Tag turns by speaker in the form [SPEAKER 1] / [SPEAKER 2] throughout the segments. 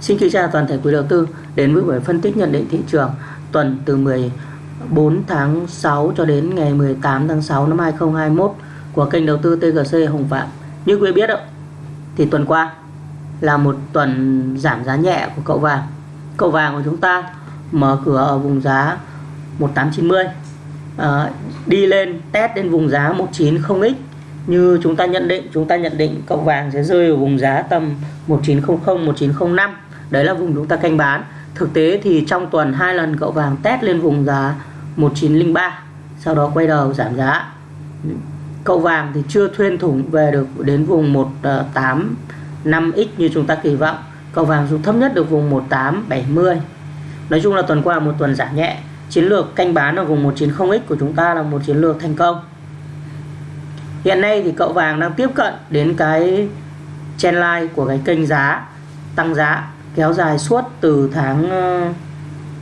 [SPEAKER 1] Xin kính chào toàn thể quý đầu tư đến với buổi phân tích nhận định thị trường tuần từ 14 tháng 6 cho đến ngày 18 tháng 6 năm 2021 của kênh đầu tư TGC Hồng Phạm. Như quý biết thì tuần qua là một tuần giảm giá nhẹ của cậu vàng. Cậu vàng của chúng ta mở cửa ở vùng giá 1890 à, ờ, đi lên test đến vùng giá 190x như chúng ta nhận định chúng ta nhận định cậu vàng sẽ rơi ở vùng giá tầm 1900 1905 đấy là vùng chúng ta canh bán. Thực tế thì trong tuần hai lần cậu vàng test lên vùng giá 1903 sau đó quay đầu giảm giá. Cậu vàng thì chưa thuyên thủng về được đến vùng 185x như chúng ta kỳ vọng. Cậu vàng dù thấp nhất được vùng 1870 nói chung là tuần qua một tuần giảm nhẹ. Chiến lược canh bán ở vùng 190x của chúng ta là một chiến lược thành công. Hiện nay thì cậu vàng đang tiếp cận đến cái trendline của cái kênh giá, tăng giá kéo dài suốt từ tháng ờ,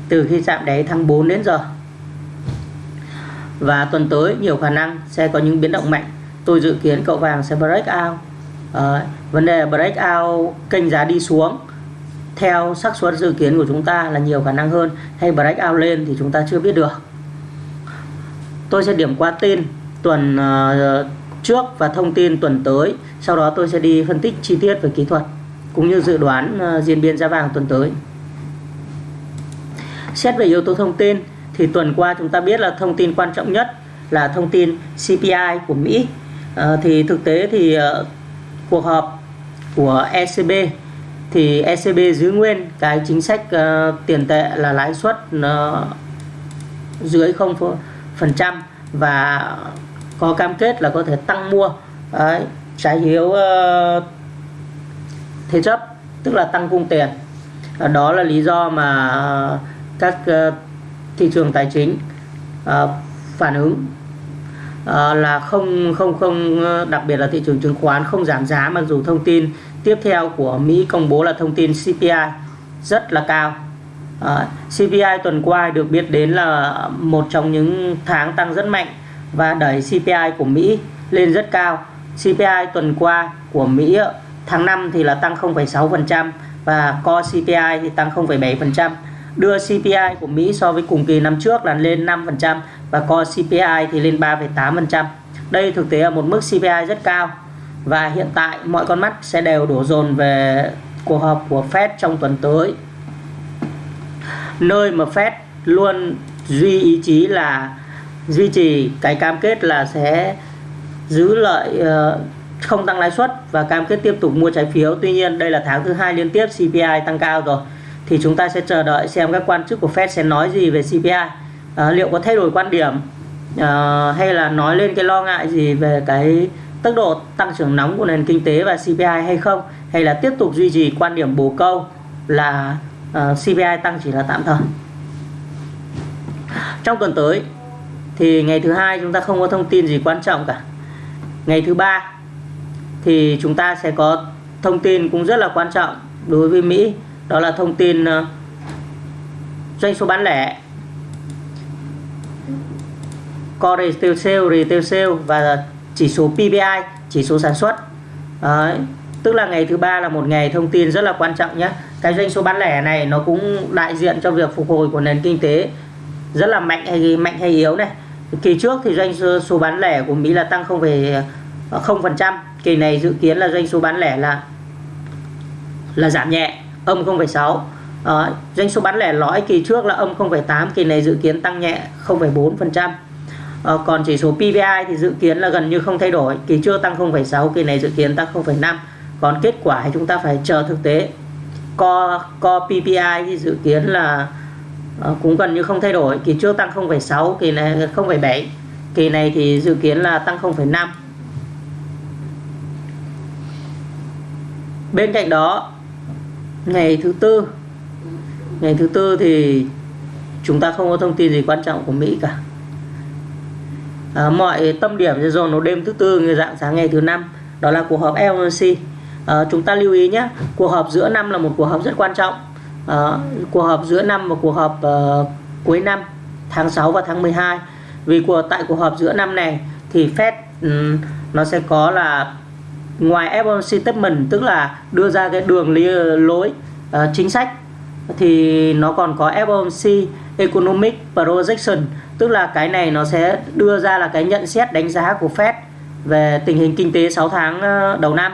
[SPEAKER 1] từ khi chạm đáy tháng 4 đến giờ. Và tuần tới nhiều khả năng sẽ có những biến động mạnh. Tôi dự kiến cậu vàng sẽ break out. À, vấn đề break out kênh giá đi xuống. Theo xác suất dự kiến của chúng ta là nhiều khả năng hơn. Hay break out lên thì chúng ta chưa biết được. Tôi sẽ điểm qua tin tuần uh, trước và thông tin tuần tới. Sau đó tôi sẽ đi phân tích chi tiết về kỹ thuật cũng như dự đoán ờ, diễn biến giá vàng tuần tới. Xét về yếu tố thông tin thì tuần qua chúng ta biết là thông tin quan trọng nhất là thông tin CPI của Mỹ. À, thì thực tế thì uh, cuộc họp của ECB thì ECB giữ nguyên cái chính sách uh, tiền tệ là lãi suất uh, dưới 0% và có cam kết là có thể tăng mua. Đấy, trái phiếu uh, thế chấp, tức là tăng cung tiền. Đó là lý do mà ờ, các ờ, thị trường tài chính ờ, phản ứng là không không không đặc biệt là thị trường chứng khoán không giảm giá, mặc dù thông tin tiếp theo của Mỹ công bố là thông tin CPI rất là cao. CPI tuần qua được biết đến là một trong những tháng tăng rất mạnh và đẩy CPI của Mỹ lên rất cao. CPI tuần qua của Mỹ tháng 5 thì là tăng 0,6% và core CPI thì tăng 0,7% đưa CPI của Mỹ so với cùng kỳ năm trước là lên 5% và core CPI thì lên 3,8%. Đây thực tế là một mức CPI rất cao và hiện tại mọi con mắt sẽ đều đổ dồn về cuộc họp của Fed trong tuần tới. Nơi mà Fed luôn duy ý chí là duy trì cái cam kết là sẽ giữ lợi uh, không tăng lãi suất và cam kết tiếp tục mua trái phiếu. Tuy nhiên đây là tháng thứ hai liên tiếp CPI tăng cao rồi. Thì chúng ta sẽ chờ đợi xem các quan chức của Fed sẽ nói gì về CPI à, liệu có thay đổi quan điểm à, hay là nói lên cái lo ngại gì về cái tốc độ tăng trưởng nóng của nền kinh tế và CPI hay không? Hay là tiếp tục duy trì quan điểm bổ câu là à, uh, CPI tăng chỉ là tạm thời? Trong tuần tới thì ngày thứ hai chúng ta không có thông tin gì quan trọng cả. Ngày thứ ba thì chúng ta sẽ có thông tin cũng rất là quan trọng đối với Mỹ. Đó là thông tin ờ, doanh số bán lẻ. Core retail sale retail sale và chỉ số PPI chỉ số sản xuất. Đấy. tức là ngày thứ ba là một ngày thông tin rất là quan trọng nhé. Cái doanh số bán lẻ này nó cũng đại diện cho việc phục hồi của nền kinh tế rất là mạnh hay mạnh hay yếu này. Kỳ trước thì doanh số bán lẻ của Mỹ là tăng 0,0% kỳ này dự kiến là doanh số bán lẻ là là giảm nhẹ âm 0,6 à, ờ, doanh số bán lẻ lõi kỳ trước là âm 0,8 kỳ này dự kiến tăng nhẹ 0,4% à, ờ, còn chỉ số PPI thì dự kiến là gần như không thay đổi kỳ trước tăng 0,6 kỳ này dự kiến tăng 0,5 còn kết quả thì chúng ta phải chờ thực tế. Co co PPI thì dự kiến là uh, cũng gần như không thay đổi kỳ trước tăng 0,6 kỳ này 0,7 kỳ này thì dự kiến là tăng 0,5 bên cạnh đó ngày thứ tư ngày thứ tư thì chúng ta không có thông tin gì quan trọng của Mỹ cả. À, mọi tâm điểm sẽ dồn vào đêm thứ tư như dạng sáng ngày thứ năm đó là cuộc họp FOMC à, chúng ta lưu ý nhé cuộc họp giữa năm là một cuộc họp rất quan trọng. À, cuộc họp giữa năm và cuộc họp uh, cuối năm tháng 6 và tháng 12 vì của tại cuộc họp giữa năm này thì Fed um, nó sẽ có là ngoài FOMC statement tức là đưa ra cái đường lối uh, chính sách thì nó còn có FOMC Economic Projection tức là cái này nó sẽ đưa ra là cái nhận xét đánh giá của Fed về tình hình kinh tế 6 tháng ờ, đầu năm.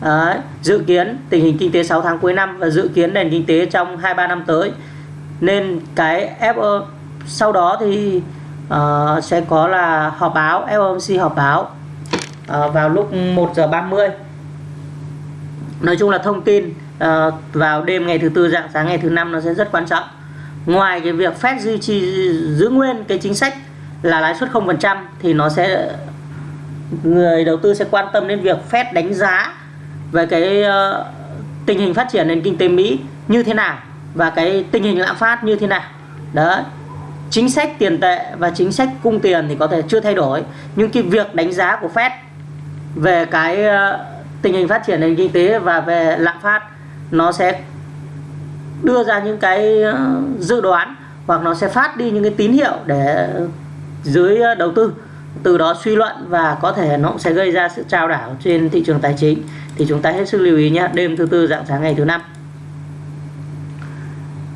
[SPEAKER 1] Đấy, dự kiến tình hình kinh tế 6 tháng cuối năm và dự kiến nền kinh tế trong 2-3 năm tới. Nên cái F sau đó thì uh, sẽ có là họp báo FOMC họp báo. Ờ, vào lúc 1 giờ 30 nói chung là thông tin uh, vào đêm ngày thứ tư dạng sáng ngày thứ năm nó sẽ rất quan trọng. Ngoài cái việc Fed duy trì giữ nguyên cái chính sách là lãi suất 0% thì nó sẽ người đầu tư sẽ quan tâm đến việc Fed đánh giá về cái uh, tình hình phát triển nền kinh tế Mỹ như thế nào và cái tình hình lạm phát như thế nào. Đó chính sách tiền tệ và chính sách cung tiền thì có thể chưa thay đổi nhưng cái việc đánh giá của Fed về cái ờ, tình hình phát triển nền kinh tế và về lạm phát, nó sẽ đưa ra những cái ờ, dự đoán hoặc nó sẽ phát đi những cái tín hiệu để dưới ờ, đầu tư. Từ đó suy luận và có thể nó cũng sẽ gây ra sự trao đảo trên thị trường tài chính. Thì chúng ta hết sức lưu ý nhé, đêm thứ tư dạng sáng ngày thứ năm.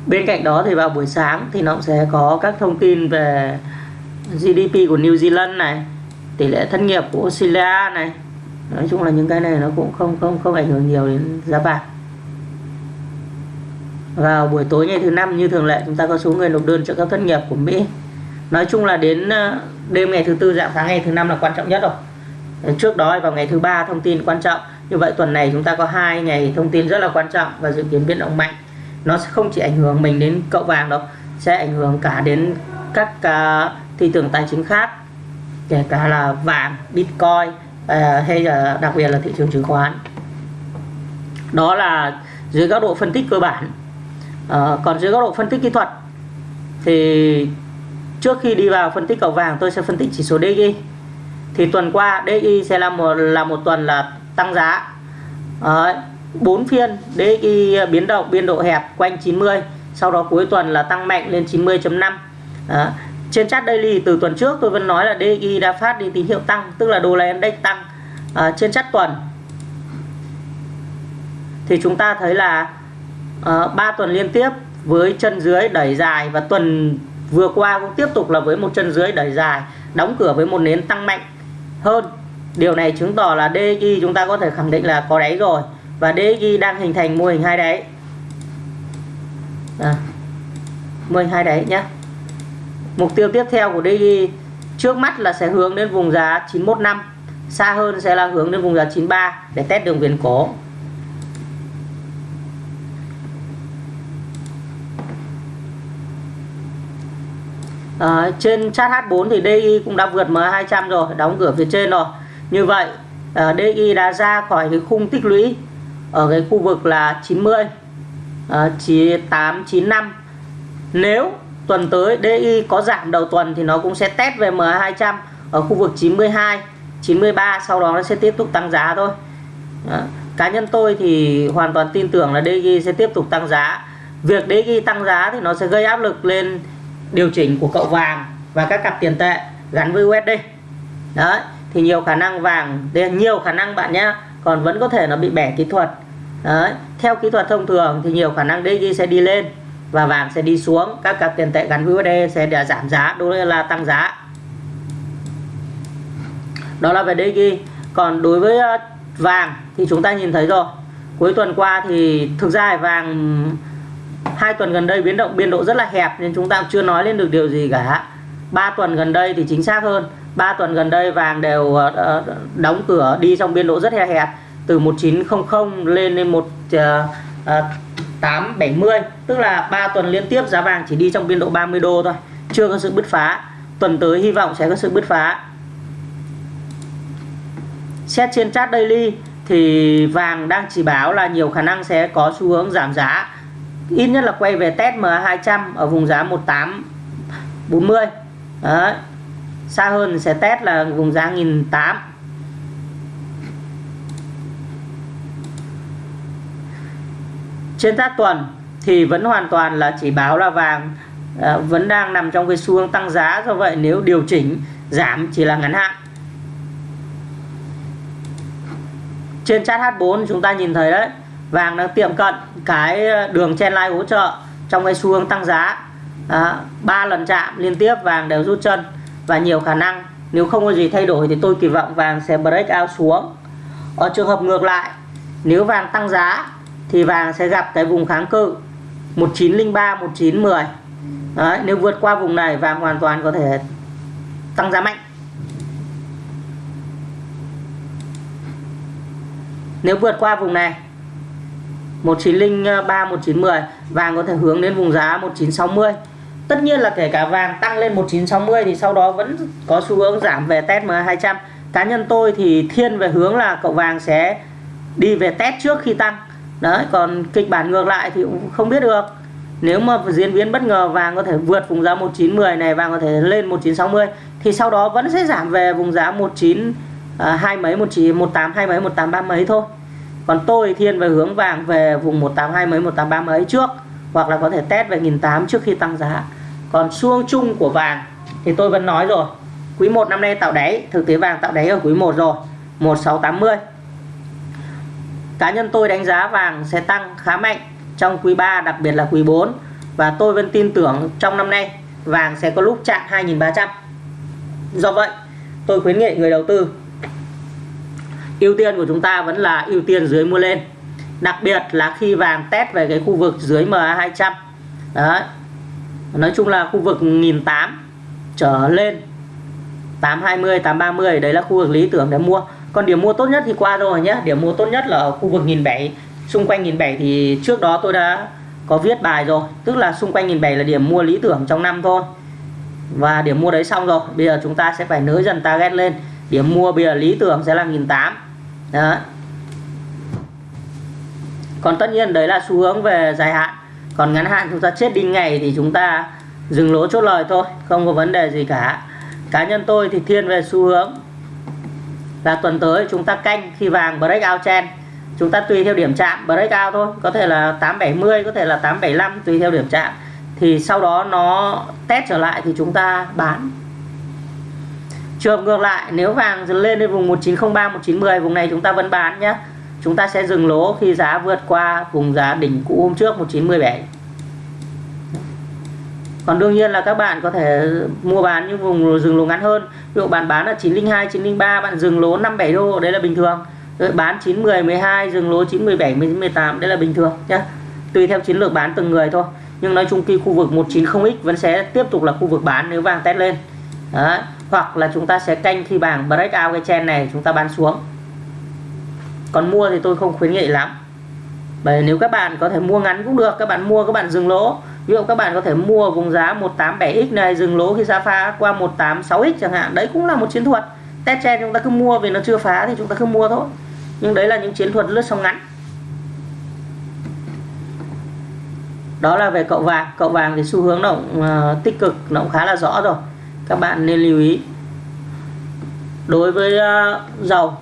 [SPEAKER 1] Bên cạnh đó thì vào buổi sáng thì nó cũng sẽ có các thông tin về GDP của New Zealand này, tỷ lệ thất nghiệp của Australia này nói chung là những cái này nó cũng không không không ảnh hưởng nhiều đến giá vàng vào buổi tối ngày thứ năm như thường lệ chúng ta có số người nộp đơn trợ cấp thất nghiệp của Mỹ. Nói chung là đến ờ, đêm ngày thứ tư dạng sáng ngày thứ năm là quan trọng nhất rồi. Ờ, trước đó vào ngày thứ ba thông tin quan trọng. Như vậy tuần này chúng ta có hai ngày thông tin rất là quan trọng và dự kiến biến động mạnh. Nó sẽ không chỉ ảnh hưởng mình đến cậu vàng đâu sẽ ảnh hưởng cả đến các uh, thị trường tài chính khác kể cả là vàng bitcoin Ờ, hay là đặc biệt là thị trường chứng khoán. Đó là dưới góc độ phân tích cơ bản. À, còn dưới góc độ phân tích kỹ thuật thì trước khi đi vào phân tích cầu vàng tôi sẽ phân tích chỉ số DI thì tuần qua DI sẽ là một là một tuần là tăng giá. À, 4 phiên DI biến động biên độ hẹp quanh 90 sau đó cuối tuần là tăng mạnh lên 90.5 trên chart daily từ tuần trước tôi vẫn nói là DXY đã phát đi tín hiệu tăng tức là đô la index tăng à, trên chart tuần. Thì chúng ta thấy là à, 3 tuần liên tiếp với chân dưới đẩy dài và tuần vừa qua cũng tiếp tục là với một chân dưới đẩy dài đóng cửa với một nến tăng mạnh hơn. Điều này chứng tỏ là DXY chúng ta có thể khẳng định là có đáy rồi và DXY đang hình thành mô hình hai đáy. À, mô hình hai đáy nhé mục tiêu tiếp theo của Daily trước mắt là sẽ hướng đến vùng giá 915 xa hơn sẽ là hướng đến vùng giá 93 để test đường viền cổ à, ờ, trên chart H4 thì DI cũng đã vượt M200 rồi đóng cửa phía trên rồi. Như vậy ờ, à, DI đã ra khỏi cái khung tích lũy ở cái khu vực là 90 à, 895 nếu tuần tới DI có giảm đầu tuần thì nó cũng sẽ test về MA200 ở khu vực 92 93 sau đó nó sẽ tiếp tục tăng giá thôi. Đó. cá nhân tôi thì hoàn toàn tin tưởng là DI sẽ tiếp tục tăng giá. Việc DI tăng giá thì nó sẽ gây áp lực lên điều chỉnh của cậu vàng và các cặp tiền tệ gắn với USD đấy, thì nhiều khả năng vàng nhiều khả năng bạn nhé còn vẫn có thể nó bị bẻ kỹ thuật. Đấy, theo kỹ thuật thông thường thì nhiều khả năng DG sẽ đi lên và vàng sẽ đi xuống. Các cặp tiền tệ gắn USD sẽ để giảm giá đối là tăng giá. Đó là về DG còn đối với ờ, vàng thì chúng ta nhìn thấy rồi. Cuối tuần qua thì thực ra vàng hai tuần gần đây biến động, biên độ rất là hẹp nên chúng ta chưa nói lên được điều gì cả. Ba tuần gần đây thì chính xác hơn. Ba tuần gần đây vàng đều ờ, ờ, đóng cửa đi trong biên độ rất là hẹp, từ 1900 lên lên 870 tức là 3 tuần liên tiếp giá vàng chỉ đi trong biên độ 30 đô thôi, chưa có sự bứt phá. Tuần tới hy vọng sẽ có sự bứt phá. Xét trên chart daily thì vàng đang chỉ báo là nhiều khả năng sẽ có xu hướng giảm giá. Ít nhất là quay về test MA200 ở vùng giá 1840 Đấy. xa hơn sẽ test là vùng giá 1008 trên các tuần thì vẫn hoàn toàn là chỉ báo là vàng. À, vẫn đang nằm trong cái xu hướng tăng giá do vậy nếu điều chỉnh giảm chỉ là ngắn hạn. Trên chart H4 chúng ta nhìn thấy đấy vàng đang tiệm cận cái đường chen line hỗ trợ trong cái xu hướng tăng giá. Ba lần chạm liên tiếp vàng đều rút chân và nhiều khả năng nếu không có gì thay đổi thì tôi kỳ vọng vàng sẽ break out xuống. Ở trường hợp ngược lại nếu vàng tăng giá thì vàng sẽ gặp cái vùng kháng cự 1903 1910 Đấy, nếu vượt qua vùng này vàng hoàn toàn có thể tăng giá mạnh. Nếu vượt qua vùng này 1903 1910 vàng có thể hướng đến vùng giá 1960 tất nhiên là kể cả vàng tăng lên 1960 thì sau đó vẫn có xu hướng giảm về test M200 cá nhân tôi thì thiên về hướng là cậu vàng sẽ đi về test trước khi tăng đấy còn kịch bản ngược lại thì cũng không biết được. Nếu mà diễn biến bất ngờ vàng có thể vượt vùng giá 1910 này vàng có thể lên 1960 thì sau đó vẫn sẽ giảm về vùng giá 19 à, hai mấy 19 18 hai mấy 183 mấy thôi. Còn tôi thiên về hướng vàng về vùng 182 mấy 183 mấy trước hoặc là có thể test về 1008 trước khi tăng giá. Còn xuông chung của vàng thì tôi vẫn nói rồi quý 1 năm nay tạo đáy thực tế vàng tạo đáy ở quý 1 rồi 1680 cá nhân tôi đánh giá vàng sẽ tăng khá mạnh trong quý 3 đặc biệt là quý 4 và tôi vẫn tin tưởng trong năm nay, vàng sẽ có lúc chạm 2.300 do vậy, tôi khuyến nghị người đầu tư, ưu tiên của chúng ta vẫn là ưu tiên dưới mua lên. Đặc biệt là khi vàng test về cái khu vực dưới MA200 đấy. Nói chung là khu vực 1008 trở lên 820 830 đấy là khu vực lý tưởng để mua còn điểm mua tốt nhất thì qua rồi nhé. Điểm mua tốt nhất là ở khu vực 1007 xung quanh 1007 thì trước đó tôi đã có viết bài rồi. Tức là xung quanh 1007 là điểm mua lý tưởng trong năm thôi. Và điểm mua đấy xong rồi. Bây giờ chúng ta sẽ phải nới dần target lên. Điểm mua bây giờ lý tưởng sẽ là 1008 đó. Còn tất nhiên đấy là xu hướng về dài hạn. Còn ngắn hạn chúng ta chết đi ngày thì chúng ta dừng lỗ chốt lời thôi. Không có vấn đề gì cả. Cá nhân tôi thì thiên về xu hướng là tuần tới chúng ta canh khi vàng breakout trend. Chúng ta tùy theo điểm chạm breakout thôi. Có thể là 870 có thể là 875 tùy theo điểm chạm. Thì sau đó nó test trở lại thì chúng ta bán. Trường ngược lại, nếu vàng lên đến vùng 1903 1910 vùng này chúng ta vẫn bán nhé chúng ta sẽ dừng lỗ khi giá vượt qua vùng giá đỉnh cũ hôm trước 1917 còn đương nhiên là các bạn có thể mua bán những vùng dừng lỗ ngắn hơn. Ví dụ bạn bán là 902 903 bạn dừng lỗ 57 đô, đấy là bình thường. Rồi bán 910 12 dừng lỗ 917 18 đấy là bình thường nhé tùy theo chiến lược bán từng người thôi. Nhưng nói chung khi khu vực 190x vẫn sẽ tiếp tục là khu vực bán nếu vàng test lên. Đấy. hoặc là chúng ta sẽ canh khi vàng break out cái chen này, chúng ta bán xuống. Còn mua thì tôi không khuyến nghị lắm. Bởi nếu các bạn có thể mua ngắn cũng được, các bạn mua các bạn dừng lỗ ví dụ các bạn có thể mua vùng giá 187x này dừng lỗ khi giá phá qua 186x chẳng hạn. Đấy cũng là một chiến thuật. Test trend chúng ta cứ mua vì nó chưa phá thì chúng ta cứ mua thôi. Nhưng đấy là những chiến thuật lướt sóng ngắn. Đó là về cậu vàng. Cậu vàng thì xu hướng động uh, tích cực nó cũng khá là rõ rồi. Các bạn nên lưu ý. Đối với uh, dầu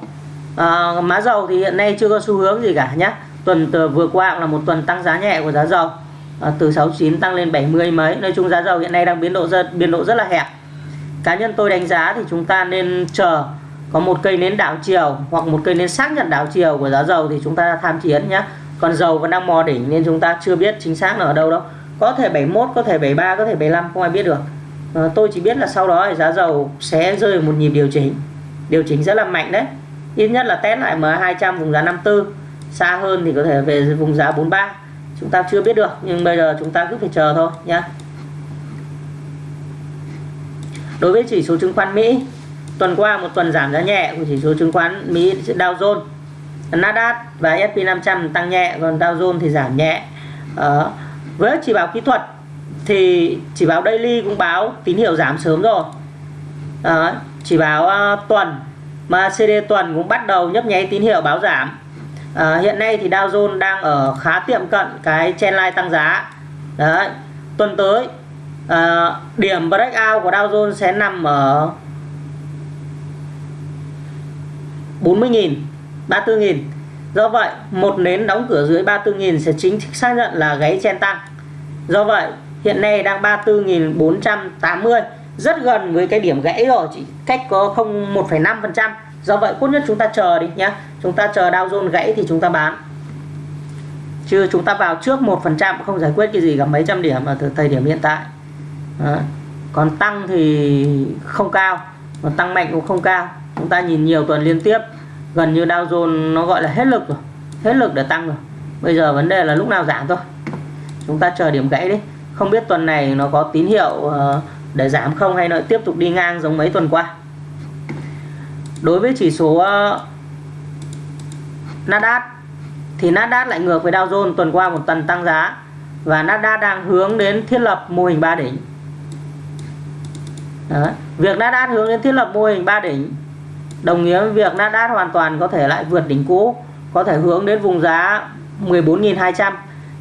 [SPEAKER 1] ờ, uh, má dầu thì hiện nay chưa có xu hướng gì cả nhé tuần vừa qua là một tuần tăng giá nhẹ của giá dầu à, từ 69 tăng lên 70 mấy. Nói chung giá dầu hiện nay đang biến độ rất biến độ rất là hẹp. Cá nhân tôi đánh giá thì chúng ta nên chờ có một cây nến đảo chiều hoặc một cây nến xác nhận đảo chiều của giá dầu thì chúng ta tham chiến nhé. Còn dầu vẫn đang mò đỉnh nên chúng ta chưa biết chính xác là ở đâu đâu có thể 71 có thể 73 có thể 75 không ai biết được. À, tôi chỉ biết là sau đó thì giá dầu sẽ rơi một nhịp điều chỉnh. Điều chỉnh rất là mạnh đấy. Ít nhất là test lại M200 vùng giá 54 xa hơn thì có thể về vùng giá 43 chúng ta chưa biết được nhưng bây giờ chúng ta cứ phải chờ thôi nhé đối với chỉ số chứng khoán Mỹ tuần qua một tuần giảm giá nhẹ của chỉ số chứng khoán Mỹ Dow Jones Nasdaq và S&P 500 tăng nhẹ còn Dow Jones thì giảm nhẹ. Ờ, với chỉ báo kỹ thuật thì chỉ báo daily cũng báo tín hiệu giảm sớm rồi. Ờ, chỉ báo uh, tuần mà CD tuần cũng bắt đầu nhấp nháy tín hiệu báo giảm à, hiện nay thì Dow Jones đang ở khá tiệm cận cái trendline tăng giá. Đấy tuần tới à, điểm breakout của Dow Jones sẽ nằm ở 40.000 34.000 do vậy một nến đóng cửa dưới 34.000 sẽ chính thức xác nhận là gáy chen tăng. Do vậy hiện nay đang 34.480 rất gần với cái điểm gãy rồi chỉ cách có không 1,5 phần trăm do vậy, tốt nhất chúng ta chờ đi nhé chúng ta chờ Dow Jones gãy thì chúng ta bán. Chứ chúng ta vào trước một phần trăm, không giải quyết cái gì cả mấy trăm điểm ở thời điểm hiện tại. Đó. còn tăng thì không cao, còn tăng mạnh cũng không cao. Chúng ta nhìn nhiều tuần liên tiếp, gần như Dow Jones nó gọi là hết lực rồi, hết lực để tăng rồi. Bây giờ vấn đề là lúc nào giảm thôi. Chúng ta chờ điểm gãy đi. Không biết tuần này nó có tín hiệu ờ, để giảm không hay nó tiếp tục đi ngang giống mấy tuần qua đối với chỉ số uh, Nasdaq thì Nasdaq lại ngược với Dow Jones tuần qua một tuần tăng giá và Nasdaq đang hướng đến thiết lập mô hình 3 đỉnh. Đó. việc Nasdaq hướng đến thiết lập mô hình 3 đỉnh đồng nghĩa với việc Nasdaq hoàn toàn có thể lại vượt đỉnh cũ có thể hướng đến vùng giá 14.200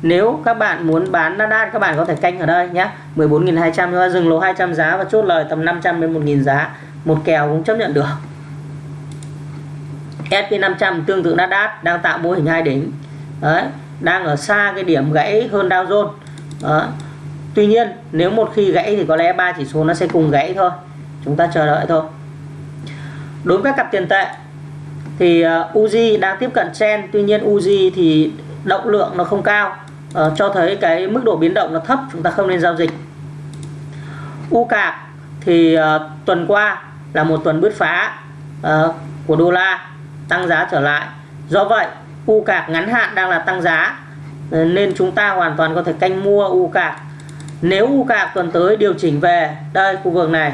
[SPEAKER 1] nếu các bạn muốn bán Nasdaq các bạn có thể canh ở đây nhé 14.200 chúng ta dừng lỗ 200 giá và chốt lời tầm 500 đến 1.000 giá. Một kèo cũng chấp nhận được. S&P 500 tương tự Nasdaq đang tạo mô hình hai đỉnh. Đấy đang ở xa cái điểm gãy hơn Dow Jones. Đó. Tuy nhiên nếu một khi gãy thì có lẽ ba chỉ số nó sẽ cùng gãy thôi. Chúng ta chờ đợi thôi. Đối với các cặp tiền tệ thì ờ, uh, Uzi đang tiếp cận trend tuy nhiên Uzi thì động lượng nó không cao. Uh, cho thấy cái mức độ biến động nó thấp chúng ta không nên giao dịch. UCAP thì uh, tuần qua là một tuần bứt phá uh, của đô la tăng giá trở lại. Do vậy u cạc ngắn hạn đang là tăng giá ờ, nên chúng ta hoàn toàn có thể canh mua u cạc. Nếu u cạc tuần tới điều chỉnh về đây khu vực này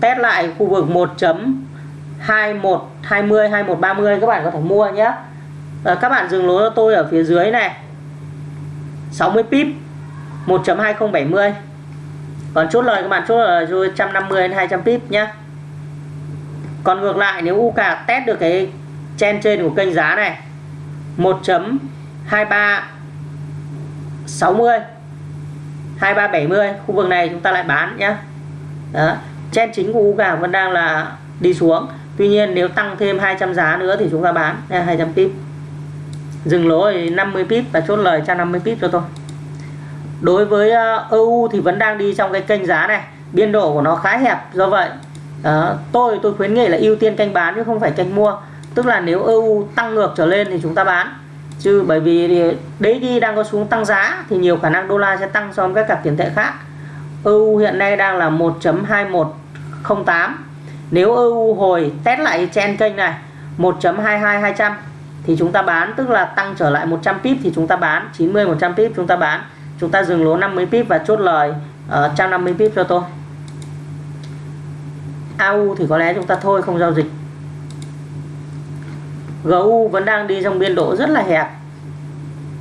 [SPEAKER 1] test lại khu vực 1.21 20 21 30 các bạn có thể mua nhé. À, các bạn dừng lỗ cho tôi ở phía dưới này. 60 pip 1.2070 còn chốt lời các bạn chốt lời rồi 150 đến 200 pip nhé. Còn ngược lại nếu u cạc test được cái chen trên của kênh giá này. 1.2360 2370 khu vực này chúng ta lại bán nhé đó chen chính của UGA vẫn đang là đi xuống. Tuy nhiên nếu tăng thêm 200 giá nữa thì chúng ta bán nha, 200 pip. Dừng lỗ 50 pip và chốt lời 150 pip cho tôi. Đối với ờ, EU thì vẫn đang đi trong cái kênh giá này. Biên độ của nó khá hẹp do vậy. Đó, tôi tôi khuyến nghị là ưu tiên canh bán chứ không phải canh mua tức là nếu EU tăng ngược trở lên thì chúng ta bán. Chứ bởi vì đấy đi đang có xuống tăng giá thì nhiều khả năng đô la sẽ tăng so với các cặp tiền tệ khác. EU hiện nay đang là 1.2108 nếu EU hồi test lại trên kênh này 1.22200 thì chúng ta bán, tức là tăng trở lại 100 pip thì chúng ta bán 90 100 pip chúng ta bán. Chúng ta dừng lỗ 50 pip và chốt lời ờ, ở 150 pip cho tôi. AU thì có lẽ chúng ta thôi, không giao dịch. GU vẫn đang đi trong biên độ rất là hẹp.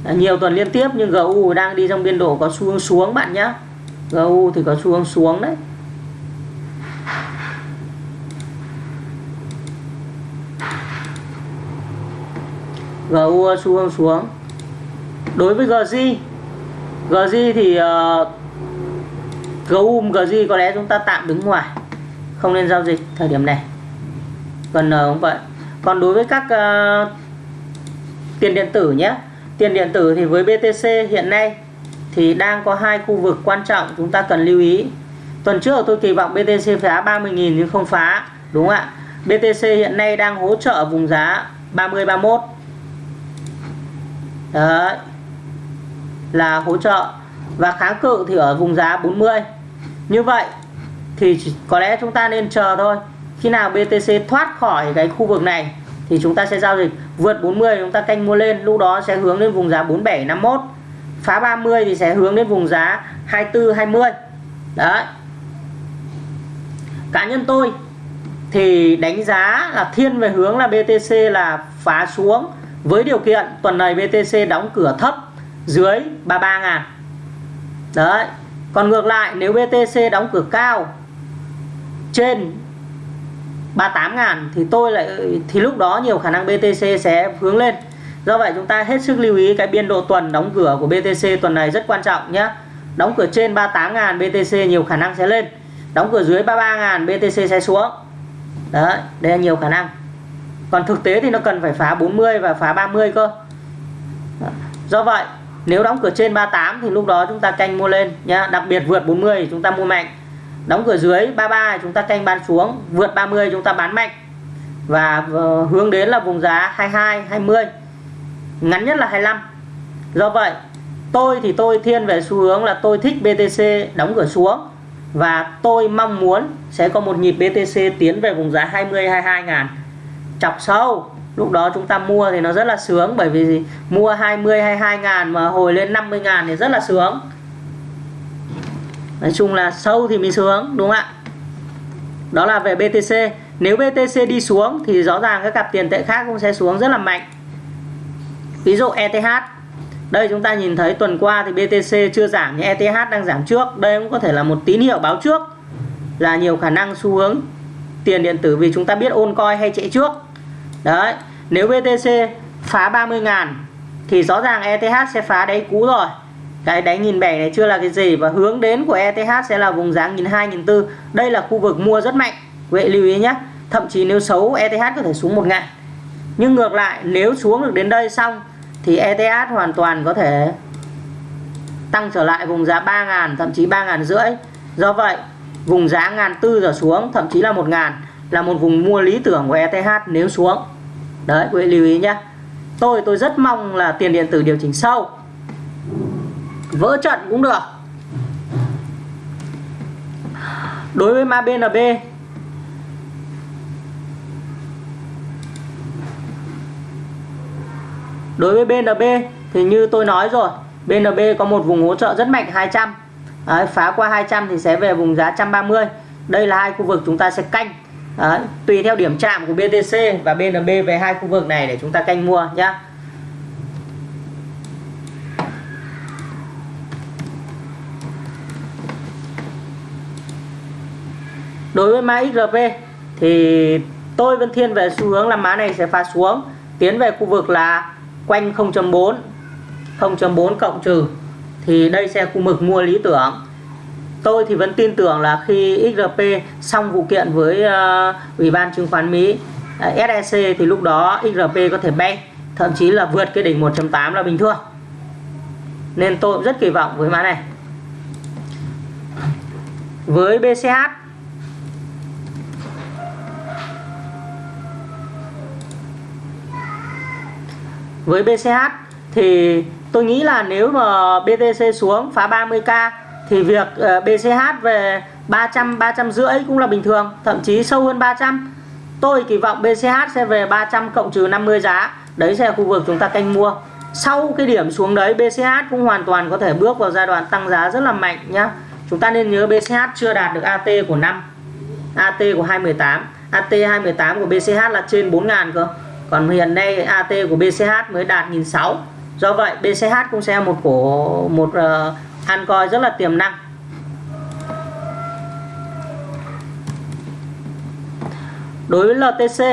[SPEAKER 1] À, nhiều tuần liên tiếp nhưng GU đang đi trong biên độ có xu hướng xuống bạn nhé GU thì có xu hướng xuống đấy. GU xu hướng xuống. Đối với GZ GZ thì uh, GU GZ có lẽ chúng ta tạm đứng ngoài. Không nên giao dịch thời điểm này. Gần N cũng vậy còn đối với các uh, tiền điện tử nhé. Tiền điện tử thì với BTC hiện nay thì đang có hai khu vực quan trọng chúng ta cần lưu ý. Tuần trước tôi kỳ vọng BTC phá 30.000 nhưng không phá đúng không ạ? BTC hiện nay đang hỗ trợ vùng giá 30 31 Đấy là hỗ trợ. Và kháng cự thì ở vùng giá 40 như vậy thì có lẽ chúng ta nên chờ thôi khi nào BTC thoát khỏi cái khu vực này thì chúng ta sẽ giao dịch vượt 40 chúng ta canh mua lên. Lúc đó sẽ hướng lên vùng giá 47,51 phá 30 thì sẽ hướng đến vùng giá 24 20 đấy. Cá nhân tôi thì đánh giá là thiên về hướng là BTC là phá xuống. Với điều kiện tuần này BTC đóng cửa thấp dưới 33 ngàn. Đấy. Còn ngược lại nếu BTC đóng cửa cao trên 38 ngàn, thì tôi lại, thì lúc đó nhiều khả năng BTC sẽ hướng lên. Do vậy chúng ta hết sức lưu ý cái biên độ tuần đóng cửa của BTC tuần này rất quan trọng nhé. Đóng cửa trên 38 ngàn BTC nhiều khả năng sẽ lên. Đóng cửa dưới 33 ngàn BTC sẽ xuống. Đấy, đây là nhiều khả năng. Còn thực tế thì nó cần phải phá 40 và phá 30 cơ. Do vậy, nếu đóng cửa trên 38 thì lúc đó chúng ta canh mua lên nhá. Đặc biệt vượt 40 thì chúng ta mua mạnh đóng cửa dưới 33 chúng ta canh bán xuống. Vượt 30 chúng ta bán mạnh. Và ờ, hướng đến là vùng giá 22 20 ngắn nhất là 25 do vậy, tôi thì tôi thiên về xu hướng là tôi thích BTC đóng cửa xuống. Và tôi mong muốn sẽ có một nhịp BTC tiến về vùng giá 20 22 ngàn. Chọc sâu. Lúc đó chúng ta mua thì nó rất là sướng, bởi vì gì? mua 20 22 ngàn mà hồi lên 50 ngàn thì rất là sướng nói chung là sâu thì mình sướng đúng không ạ? Đó là về BTC nếu BTC đi xuống thì rõ ràng các cặp tiền tệ khác cũng sẽ xuống rất là mạnh. Ví dụ ETH đây chúng ta nhìn thấy tuần qua thì BTC chưa giảm nhưng ETH đang giảm trước. Đây cũng có thể là một tín hiệu báo trước là nhiều khả năng xu hướng tiền điện tử vì chúng ta biết ôn coi hay chạy trước. Đấy, nếu BTC phá 30 ngàn thì rõ ràng ETH sẽ phá đáy cũ rồi cái đáy nghìn bảy này chưa là cái gì. Và hướng đến của ETH sẽ là vùng giá nghìn hai, nghìn đây là khu vực mua rất mạnh. Vậy lưu ý nhé. Thậm chí nếu xấu ETH có thể xuống một ngàn. Nhưng ngược lại, nếu xuống được đến đây xong, thì ETH hoàn toàn có thể tăng trở lại vùng giá 3 ngàn, thậm chí 3 ngàn rưỡi. Do vậy, vùng giá ngàn tư giờ xuống, thậm chí là một ngàn, là một vùng mua lý tưởng của ETH nếu xuống. Đấy, quý vị lưu ý nhé. Tôi tôi rất mong là tiền điện tử điều chỉnh sâu vỡ trận cũng được. Đối với ma BNB đối với BNB thì như tôi nói rồi BNB có một vùng hỗ trợ rất mạnh 200 Đấy, phá qua 200 thì sẽ về vùng giá 130 đây là hai khu vực chúng ta sẽ canh. Đấy, tùy theo điểm chạm của BTC và BNB về hai khu vực này để chúng ta canh mua nhé đối với mã XRP thì tôi vẫn thiên về xu hướng là mã này sẽ phá xuống tiến về khu vực là quanh 0.4 0.4 cộng trừ thì đây sẽ khu vực mua lý tưởng. Tôi thì vẫn tin tưởng là khi XRP xong vụ kiện với uh, Ủy ban chứng khoán Mỹ ờ, uh, SEC thì lúc đó XRP có thể bay thậm chí là vượt cái đỉnh 1.8 là bình thường. Nên tôi cũng rất kỳ vọng với mã này. Với BCH với BCH thì tôi nghĩ là nếu mà BTC xuống phá 30k thì việc ờ, BCH về 300 300 rưỡi cũng là bình thường, thậm chí sâu hơn 300 tôi kỳ vọng BCH sẽ về 300 cộng trừ 50 giá, đấy sẽ là khu vực chúng ta canh mua. Sau cái điểm xuống đấy BCH cũng hoàn toàn có thể bước vào giai đoạn tăng giá rất là mạnh nhá. Chúng ta nên nhớ BCH chưa đạt được AT của năm AT của 218 AT 218 của BCH là trên 4.000 cơ còn hiện nay AT của BCH mới đạt 1006 do vậy BCH cũng sẽ một cổ một uh, coi rất là tiềm năng. Đối với LTC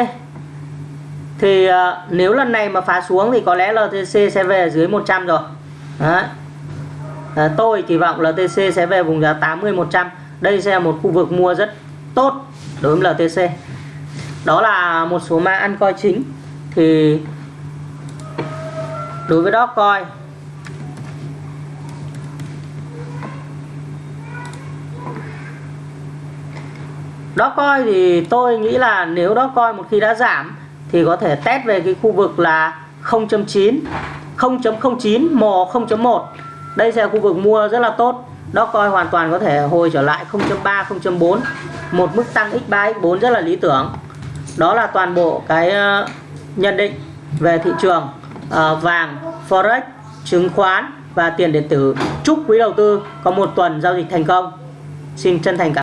[SPEAKER 1] thì uh, nếu lần này mà phá xuống thì có lẽ LTC sẽ về dưới 100 rồi. Đấy. À, tôi kỳ vọng LTC sẽ về vùng giá 80 100 đây sẽ là một khu vực mua rất tốt đối với LTC đó là một số mã ăn coi chính thì đối với đó coi. Đó coi thì tôi nghĩ là nếu đó coi một khi đã giảm thì có thể test về cái khu vực là 0.9 0.09 mò 0.1 đây sẽ là khu vực mua rất là tốt. Đó coi hoàn toàn có thể hồi trở lại 0.3 0.4 một mức tăng x3 x4 rất là lý tưởng. Đó là toàn bộ cái nhận định về thị trường uh, vàng forex chứng khoán và tiền điện tử. Chúc quý đầu tư có một tuần giao dịch thành công. Xin chân thành cảm